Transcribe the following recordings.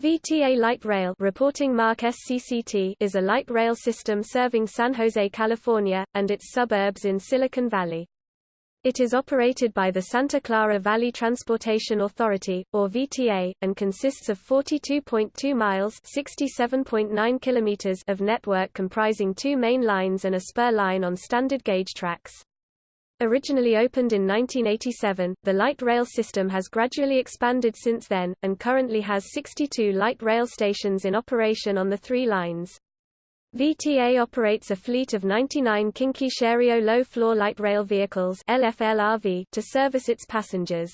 VTA Light Rail reporting mark SCCT is a light rail system serving San Jose, California, and its suburbs in Silicon Valley. It is operated by the Santa Clara Valley Transportation Authority, or VTA, and consists of 42.2 miles (67.9 kilometers) of network comprising two main lines and a spur line on standard gauge tracks. Originally opened in 1987, the light rail system has gradually expanded since then, and currently has 62 light rail stations in operation on the three lines. VTA operates a fleet of 99 Kinki Sharyo low-floor light rail vehicles LFLRV to service its passengers.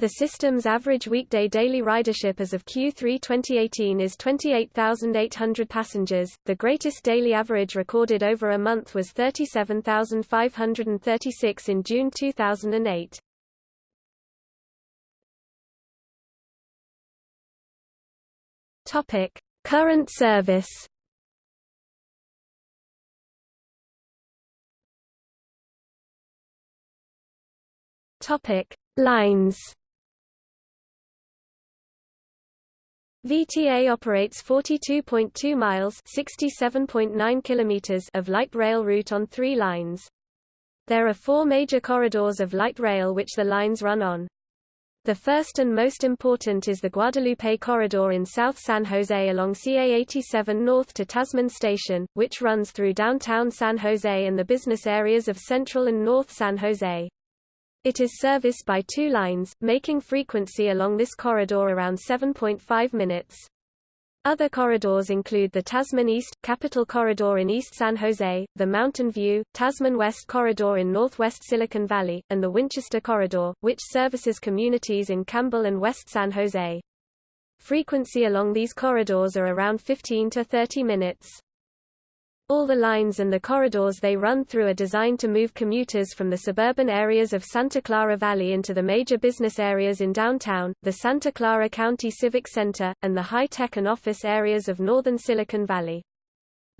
The system's average weekday daily ridership as of Q3 2018 is 28,800 passengers. The greatest daily average recorded over a month was 37,536 in June 2008. Topic: Current service. Topic: Lines. VTA operates 42.2 miles (67.9 kilometers) of light rail route on three lines. There are four major corridors of light rail which the lines run on. The first and most important is the Guadalupe Corridor in South San Jose along CA87 north to Tasman Station, which runs through downtown San Jose and the business areas of Central and North San Jose. It is serviced by two lines, making frequency along this corridor around 7.5 minutes. Other corridors include the Tasman East, Capitol Corridor in East San Jose, the Mountain View, Tasman West Corridor in northwest Silicon Valley, and the Winchester Corridor, which services communities in Campbell and West San Jose. Frequency along these corridors are around 15 to 30 minutes. All the lines and the corridors they run through are designed to move commuters from the suburban areas of Santa Clara Valley into the major business areas in downtown, the Santa Clara County Civic Center, and the high-tech and office areas of northern Silicon Valley.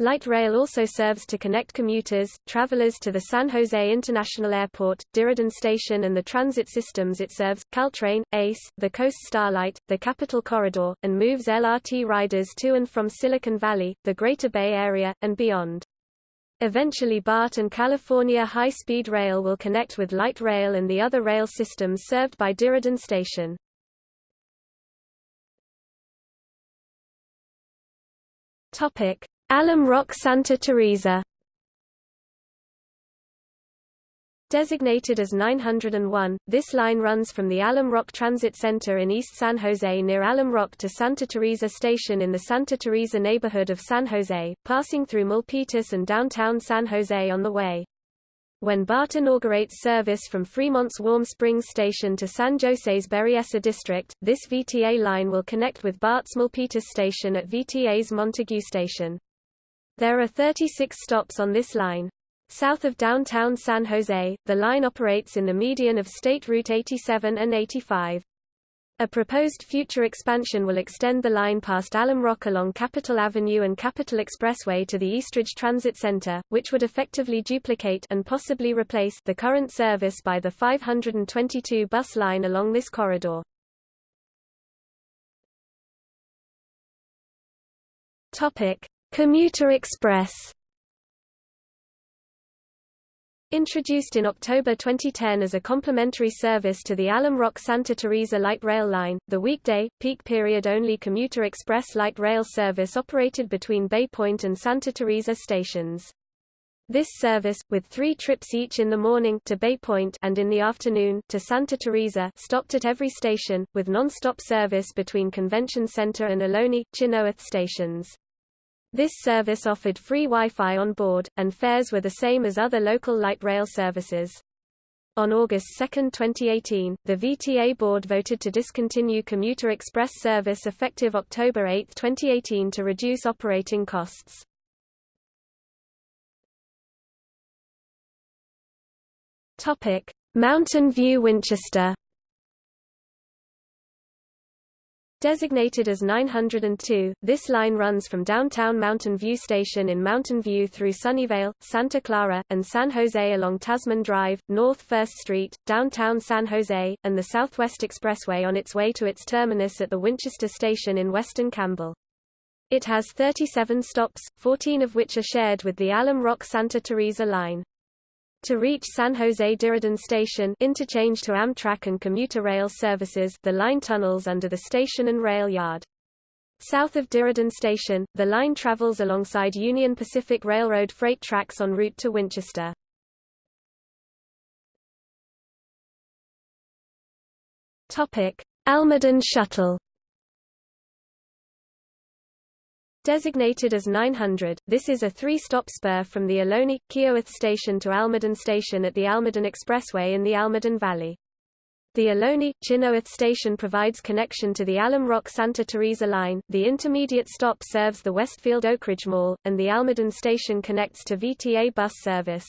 Light rail also serves to connect commuters, travelers to the San Jose International Airport, Diridon Station and the transit systems it serves, Caltrain, ACE, the Coast Starlight, the Capitol Corridor, and moves LRT riders to and from Silicon Valley, the Greater Bay Area, and beyond. Eventually BART and California High Speed Rail will connect with light rail and the other rail systems served by Diridon Station. Topic: Alum Rock Santa Teresa Designated as 901, this line runs from the Alum Rock Transit Center in East San Jose near Alum Rock to Santa Teresa Station in the Santa Teresa neighborhood of San Jose, passing through Milpitas and downtown San Jose on the way. When BART inaugurates service from Fremont's Warm Springs Station to San Jose's Berryessa District, this VTA line will connect with BART's Milpitas Station at VTA's Montague Station. There are 36 stops on this line. South of downtown San Jose, the line operates in the median of State Route 87 and 85. A proposed future expansion will extend the line past Alum Rock along Capitol Avenue and Capitol Expressway to the Eastridge Transit Center, which would effectively duplicate and possibly replace the current service by the 522 bus line along this corridor. Topic: Commuter Express Introduced in October 2010 as a complementary service to the Alum Rock Santa Teresa light rail line, the weekday, peak period only Commuter Express light rail service operated between Bay Point and Santa Teresa stations. This service, with three trips each in the morning to Bay Point and in the afternoon to Santa Teresa, stopped at every station, with non-stop service between Convention Center and Ohlone, Chynoweth stations. This service offered free Wi-Fi on board, and fares were the same as other local light rail services. On August 2, 2018, the VTA board voted to discontinue Commuter Express service effective October 8, 2018 to reduce operating costs. Mountain View Winchester Designated as 902, this line runs from downtown Mountain View Station in Mountain View through Sunnyvale, Santa Clara, and San Jose along Tasman Drive, North 1st Street, downtown San Jose, and the Southwest Expressway on its way to its terminus at the Winchester Station in Weston Campbell. It has 37 stops, 14 of which are shared with the Alum Rock Santa Teresa line. To reach San Jose Diridon Station interchange to Amtrak and commuter rail services the line tunnels under the station and rail yard. South of Diridon Station, the line travels alongside Union Pacific Railroad freight tracks en route to Winchester. Almaden Shuttle Designated as 900, this is a three-stop spur from the Ohlone, Chynoweth Station to Almaden Station at the Almaden Expressway in the Almaden Valley. The Ohlone, Chynoweth Station provides connection to the Alum Rock Santa Teresa line, the intermediate stop serves the Westfield Oakridge Mall, and the Almaden Station connects to VTA bus service.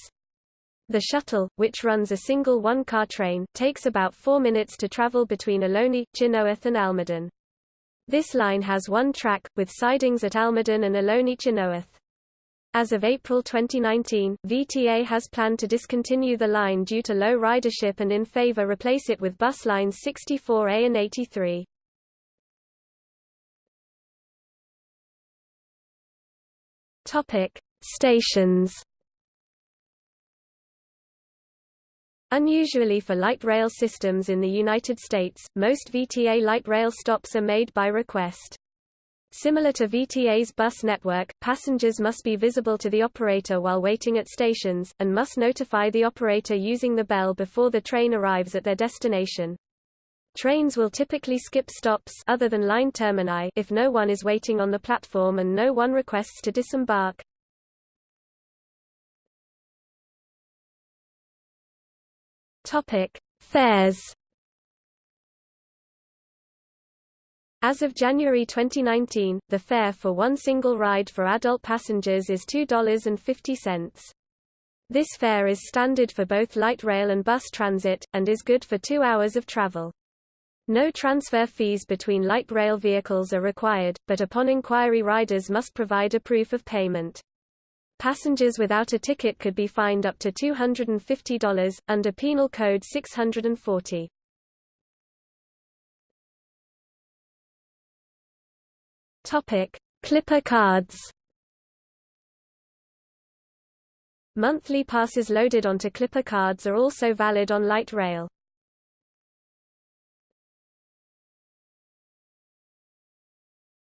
The shuttle, which runs a single one-car train, takes about four minutes to travel between Ohlone, Chynoweth and Almaden. This line has one track, with sidings at Almaden and Ohlone Chynoweth. As of April 2019, VTA has planned to discontinue the line due to low ridership and in favor replace it with bus lines 64A and 83. Topic: Stations Unusually for light rail systems in the United States, most VTA light rail stops are made by request. Similar to VTA's bus network, passengers must be visible to the operator while waiting at stations, and must notify the operator using the bell before the train arrives at their destination. Trains will typically skip stops other than line termini if no one is waiting on the platform and no one requests to disembark. Topic: Fares. As of January 2019, the fare for one single ride for adult passengers is $2.50. This fare is standard for both light rail and bus transit, and is good for two hours of travel. No transfer fees between light rail vehicles are required, but upon inquiry riders must provide a proof of payment. Passengers without a ticket could be fined up to $250, under Penal Code 640. Topic: Clipper cards. Monthly passes loaded onto Clipper cards are also valid on light rail.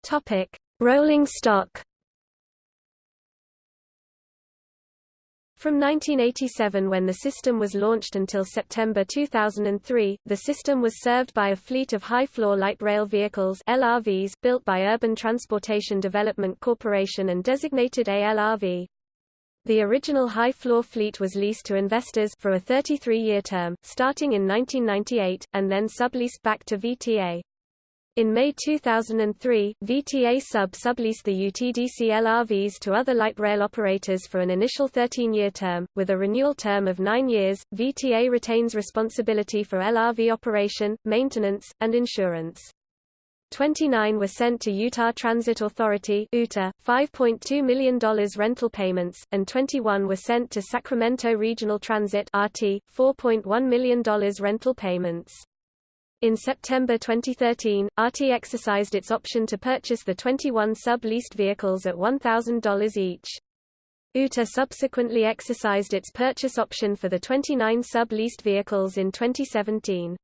Topic: Rolling stock. From 1987 when the system was launched until September 2003, the system was served by a fleet of high-floor light rail vehicles LRVs built by Urban Transportation Development Corporation and designated ALRV. The original high-floor fleet was leased to investors for a 33-year term, starting in 1998, and then subleased back to VTA. In May 2003, VTA Sub subleased the UTDC LRVs to other light rail operators for an initial 13-year term, with a renewal term of nine years. VTA retains responsibility for LRV operation, maintenance, and insurance. 29 were sent to Utah Transit Authority UTA, $5.2 million rental payments, and 21 were sent to Sacramento Regional Transit RT, $4.1 million rental payments. In September 2013, RT exercised its option to purchase the 21 sub-leased vehicles at $1,000 each. UTA subsequently exercised its purchase option for the 29 sub-leased vehicles in 2017.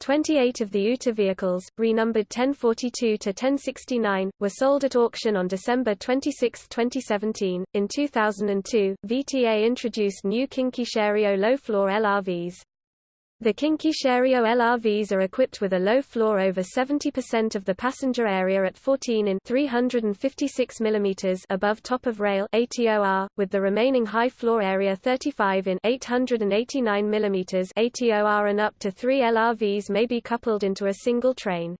28 of the UTA vehicles, renumbered 1042 to 1069, were sold at auction on December 26, 2017. In 2002, VTA introduced new Kinki Sharyo low-floor LRVs. The Kinki Sharyo LRVs are equipped with a low floor over 70% of the passenger area at 14 in 356 mm above top of rail ATOR, with the remaining high floor area 35 in 889 mm ATOR and up to three LRVs may be coupled into a single train.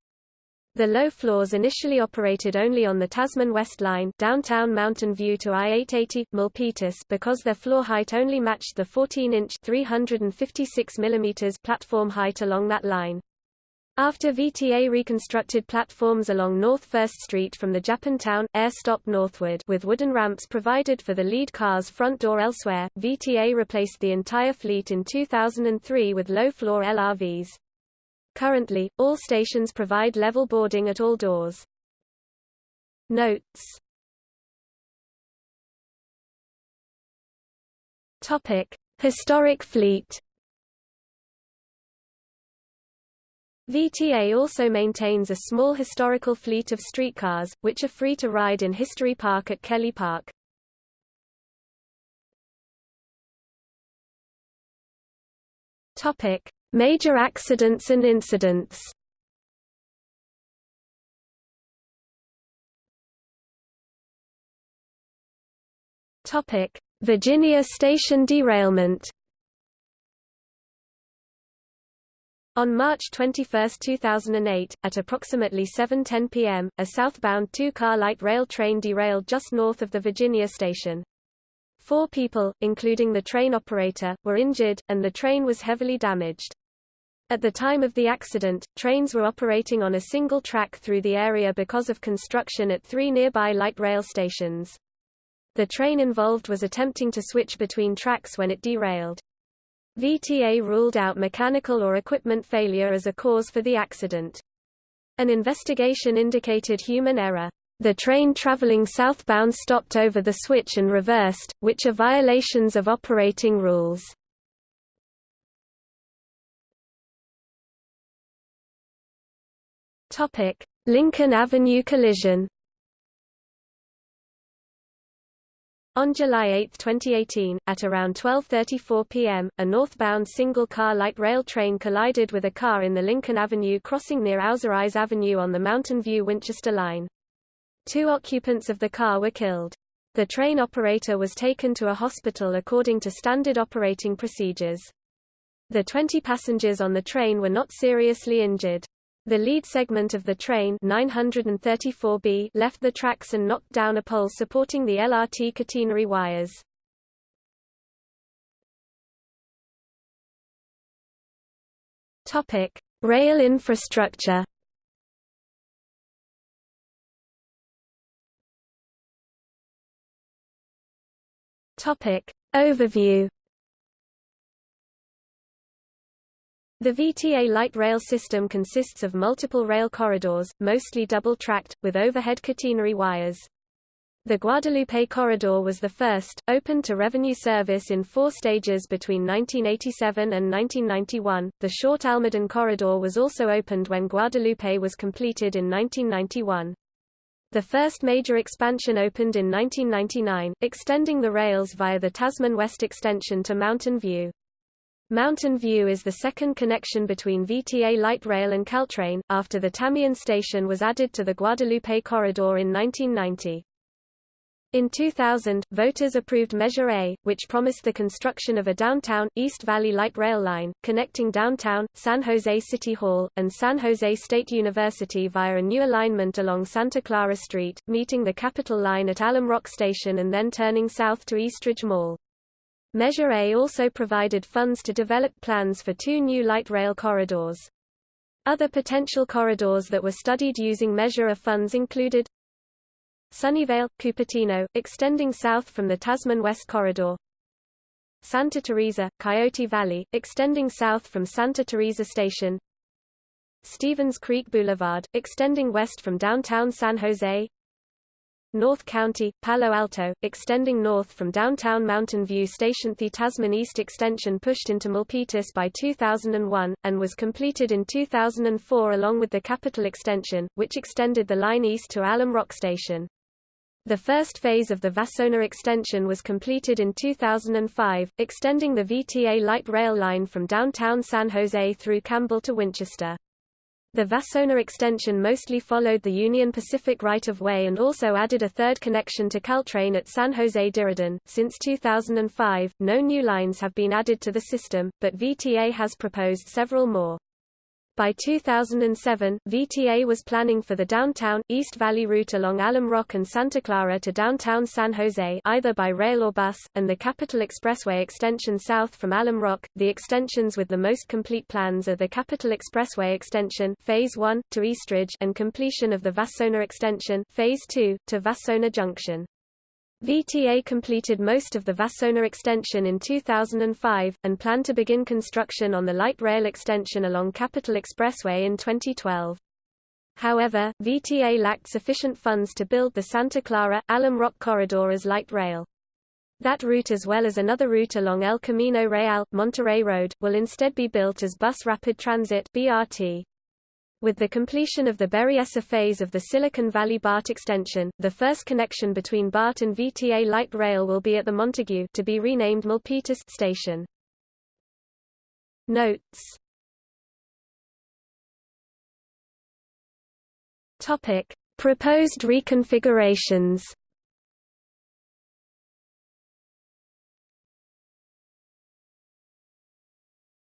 The low floors initially operated only on the Tasman West Line downtown Mountain View to I-880, Milpitas because their floor height only matched the 14-inch 356 mm platform height along that line. After VTA reconstructed platforms along North 1st Street from the Japantown, Ayer stop northward with wooden ramps provided for the lead car's front door elsewhere, VTA replaced the entire fleet in 2003 with low-floor LRVs. Currently, all stations provide level boarding at all doors. Notes Topic: Historic fleet VTA also maintains a small historical fleet of streetcars, which are free to ride in History Park at Kelly Park. Topic: Major accidents and incidents. Virginia Station derailment. On March 21, 2008, at approximately 7.10 p.m., a southbound two-car light rail train derailed just north of the Virginia station. Four people, including the train operator, were injured, and the train was heavily damaged. At the time of the accident, trains were operating on a single track through the area because of construction at three nearby light rail stations. The train involved was attempting to switch between tracks when it derailed. VTA ruled out mechanical or equipment failure as a cause for the accident. An investigation indicated human error. The train traveling southbound stopped over the switch and reversed, which are violations of operating rules. Lincoln Avenue collision On July 8, 2018, at around 12.34 p.m., a northbound single-car light rail train collided with a car in the Lincoln Avenue crossing near Auzerais Avenue on the Mountain View-Winchester line. Two occupants of the car were killed. The train operator was taken to a hospital according to standard operating procedures. The 20 passengers on the train were not seriously injured. The lead segment of the train 934B left the tracks and knocked down a pole supporting the LRT catenary wires. Topic: Rail infrastructure. Topic: Overview The VTA light rail system consists of multiple rail corridors, mostly double-tracked, with overhead catenary wires. The Guadalupe Corridor was the first, opened to revenue service in four stages between 1987 and 1991. The short Almaden Corridor was also opened when Guadalupe was completed in 1991. The first major expansion opened in 1999, extending the rails via the Tasman West extension to Mountain View. Mountain View is the second connection between VTA Light Rail and Caltrain, after the Tamien station was added to the Guadalupe Corridor in 1990. In 2000, voters approved Measure A, which promised the construction of a downtown, East Valley light rail line, connecting downtown, San Jose City Hall, and San Jose State University via a new alignment along Santa Clara Street, meeting the Capitol line at Alum Rock Station and then turning south to Eastridge Mall. Measure A also provided funds to develop plans for two new light rail corridors. Other potential corridors that were studied using Measure A funds included Sunnyvale, Cupertino, extending south from the Tasman West Corridor. Santa Teresa, Coyote Valley, extending south from Santa Teresa Station. Stevens Creek Boulevard, extending west from downtown San Jose North County, Palo Alto, extending north from downtown Mountain View Station. The Tasman East extension pushed into Milpitas by 2001, and was completed in 2004 along with the Capitol extension, which extended the line east to Alum Rock Station. The first phase of the Vasona extension was completed in 2005, extending the VTA light rail line from downtown San Jose through Campbell to Winchester. The Vasona extension mostly followed the Union Pacific right-of-way and also added a third connection to Caltrain at San Jose Diridon. Since 2005, no new lines have been added to the system, but VTA has proposed several more. By 2007, VTA was planning for the downtown, East Valley route along Alum Rock and Santa Clara to downtown San Jose either by rail or bus, and the Capitol Expressway extension south from Alum Rock. The extensions with the most complete plans are the Capitol Expressway extension Phase 1, to Eastridge and completion of the Vasona extension Phase 2, to Vasona Junction. VTA completed most of the Vasona extension in 2005, and planned to begin construction on the light rail extension along Capitol Expressway in 2012. However, VTA lacked sufficient funds to build the Santa Clara, Alum Rock corridor as light rail. That route as well as another route along El Camino Real, Monterey Road, will instead be built as Bus Rapid Transit BRT. With the completion of the Berryessa phase of the Silicon Valley BART extension, the first connection between BART and VTA light rail will be at the Montague to be renamed Milpitas station. Notes Topic: Proposed reconfigurations.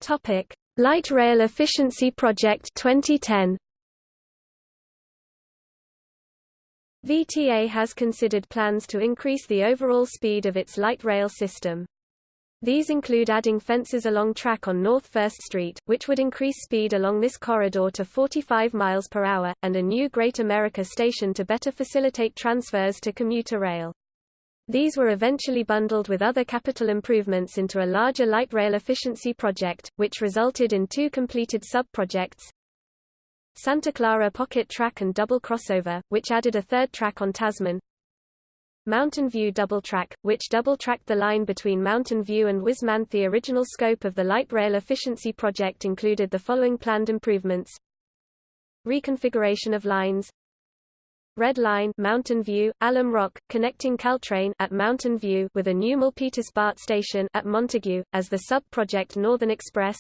Topic: Light Rail Efficiency Project 2010 VTA has considered plans to increase the overall speed of its light rail system. These include adding fences along track on North 1st Street, which would increase speed along this corridor to 45 miles per hour, and a new Great America station to better facilitate transfers to commuter rail. These were eventually bundled with other capital improvements into a larger light rail efficiency project, which resulted in two completed sub-projects. Santa Clara Pocket Track and Double Crossover, which added a third track on Tasman. Mountain View Double Track, which double-tracked the line between Mountain View and Whisman. The original scope of the light rail efficiency project included the following planned improvements. Reconfiguration of lines Red Line Mountain View, Alum Rock, connecting Caltrain at Mountain View with a new Milpitas BART station at Montague, as the sub-project Northern Express.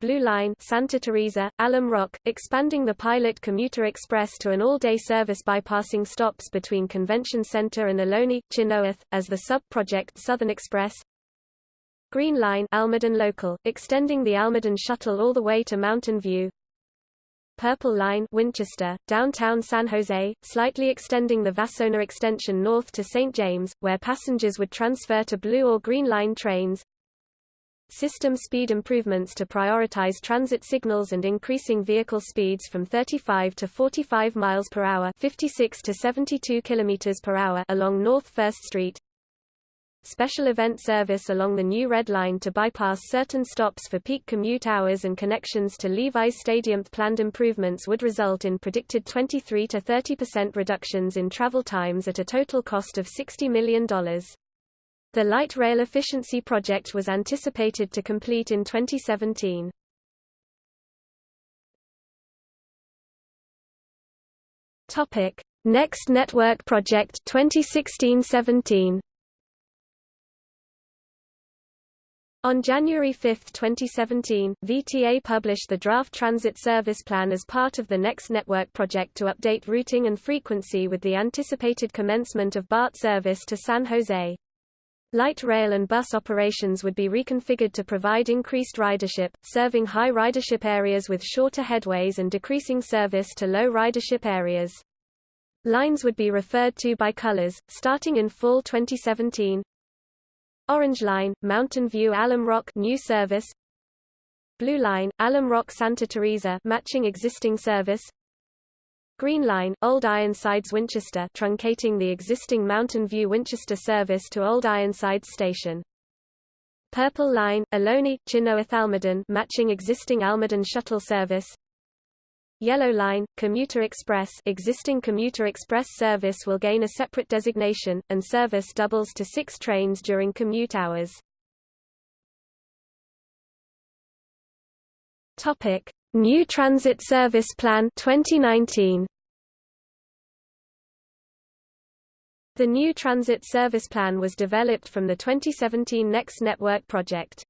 Blue Line Santa Teresa, Alum Rock, expanding the pilot commuter express to an all-day service bypassing stops between Convention Center and Ohlone, Chynoweth, as the sub-project Southern Express. Green Line Almaden Local, extending the Almaden shuttle all the way to Mountain View Purple Line Winchester, downtown San Jose, slightly extending the Vasona extension north to St. James, where passengers would transfer to Blue or Green Line trains. System speed improvements to prioritize transit signals and increasing vehicle speeds from 35 to 45 miles per hour, 56 to 72 kilometers per hour along North 1st Street special event service along the new Red Line to bypass certain stops for peak commute hours and connections to Levi's Stadium. Planned improvements would result in predicted 23 to 30% reductions in travel times at a total cost of $60 million. The light rail efficiency project was anticipated to complete in 2017. Topic: Next Network Project 2016-17. On January 5, 2017, VTA published the draft transit service plan as part of the Next Network project to update routing and frequency with the anticipated commencement of BART service to San Jose. Light rail and bus operations would be reconfigured to provide increased ridership, serving high ridership areas with shorter headways and decreasing service to low ridership areas. Lines would be referred to by colors, starting in fall 2017, Orange Line, Mountain View Alum Rock new service. Blue Line, Alum Rock Santa Teresa matching existing service. Green Line, Old Ironsides Winchester truncating the existing Mountain View Winchester service to Old Ironsides Station. Purple Line, Ohlone, Chynoweth Almaden matching existing Almaden shuttle service Yellow Line, Commuter Express existing Commuter Express service will gain a separate designation, and service doubles to six trains during commute hours. New Transit Service Plan 2019. The new Transit Service Plan was developed from the 2017 Next Network project.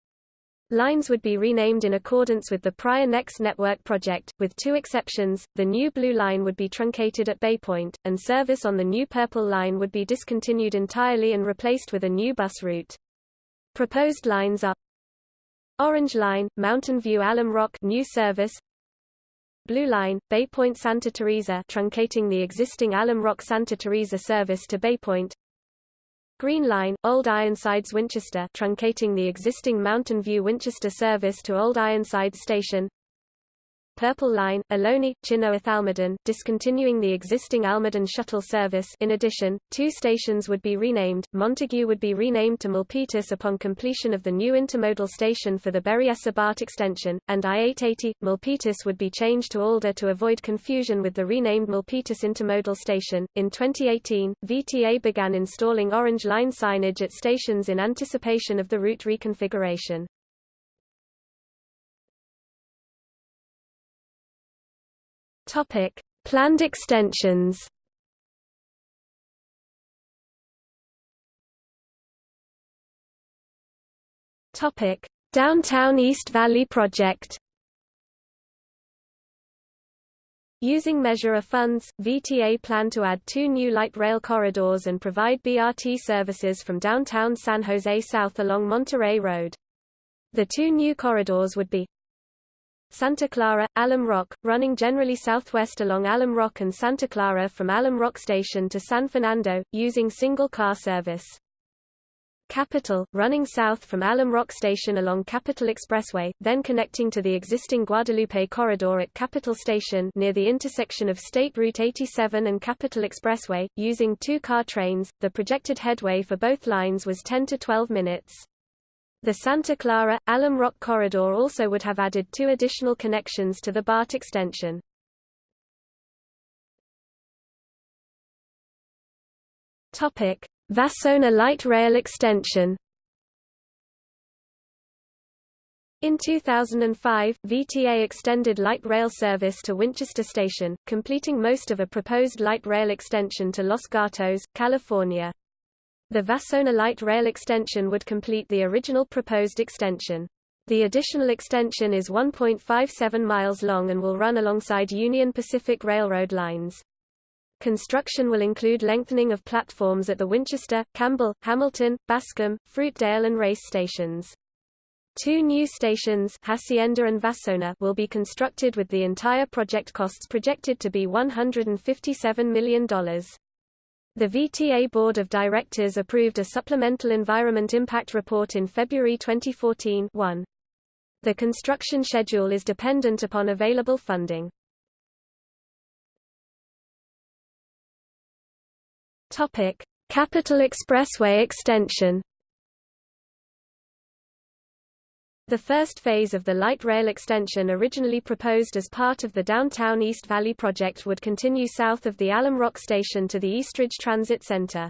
Lines would be renamed in accordance with the prior Next Network project, with two exceptions, the new Blue Line would be truncated at Baypoint, and service on the new Purple Line would be discontinued entirely and replaced with a new bus route. Proposed lines are Orange Line, Mountain View Alum Rock new service Blue Line, Bay Point Santa Teresa truncating the existing Alum Rock Santa Teresa service to Bay Point Green Line, Old Ironsides Winchester truncating the existing Mountain View Winchester service to Old Ironsides Station Purple Line, Ohlone, Chynoweth Almaden, discontinuing the existing Almaden shuttle service in addition, two stations would be renamed, Montague would be renamed to Milpitas upon completion of the new intermodal station for the Berryessa BART extension, and I-880, Milpitas would be changed to Alder to avoid confusion with the renamed Milpitas intermodal station. In 2018, VTA began installing Orange Line signage at stations in anticipation of the route reconfiguration. Topic: Planned extensions. Topic: Downtown East Valley project. Using Measure A funds, VTA plan to add two new light rail corridors and provide BRT services from downtown San Jose south along Monterey Road. The two new corridors would be Santa Clara, Alum Rock, running generally southwest along Alum Rock and Santa Clara from Alum Rock Station to San Fernando, using single-car service. Capitol, running south from Alum Rock Station along Capitol Expressway, then connecting to the existing Guadalupe Corridor at Capitol Station near the intersection of State Route 87 and Capitol Expressway, using two-car trains. The projected headway for both lines was 10 to 12 minutes. The Santa Clara, Alum Rock corridor also would have added two additional connections to the BART extension. Vasona light rail extension In 2005, VTA extended light rail service to Winchester Station, completing most of a proposed light rail extension to Los Gatos, California. The Vasona light rail extension would complete the original proposed extension. The additional extension is 1.57 miles long and will run alongside Union Pacific Railroad lines. Construction will include lengthening of platforms at the Winchester, Campbell, Hamilton, Bascom, Fruitdale and Race stations. Two new stations Hacienda and Vasona will be constructed with the entire project costs projected to be $157 million. The VTA Board of Directors approved a supplemental environment impact report in February 2014 1. The construction schedule is dependent upon available funding. Capital Expressway extension The first phase of the light rail extension originally proposed as part of the Downtown East Valley project would continue south of the Alum Rock Station to the Eastridge Transit Center.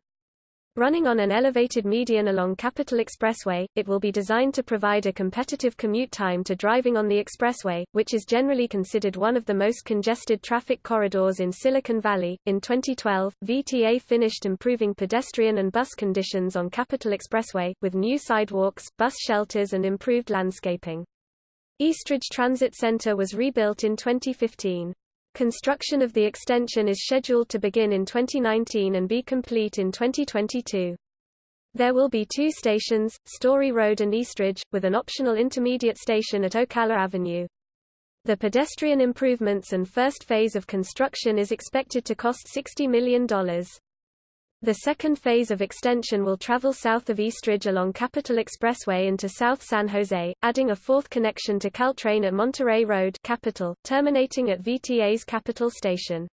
Running on an elevated median along Capitol Expressway, it will be designed to provide a competitive commute time to driving on the expressway, which is generally considered one of the most congested traffic corridors in Silicon Valley. In 2012, VTA finished improving pedestrian and bus conditions on Capitol Expressway, with new sidewalks, bus shelters, and improved landscaping. Eastridge Transit Center was rebuilt in 2015. Construction of the extension is scheduled to begin in 2019 and be complete in 2022. There will be two stations, Story Road and Eastridge, with an optional intermediate station at Ocala Avenue. The pedestrian improvements and first phase of construction is expected to cost $60 million. The second phase of extension will travel south of Eastridge along Capitol Expressway into South San Jose, adding a fourth connection to Caltrain at Monterey Road Capitol, terminating at VTA's Capitol Station.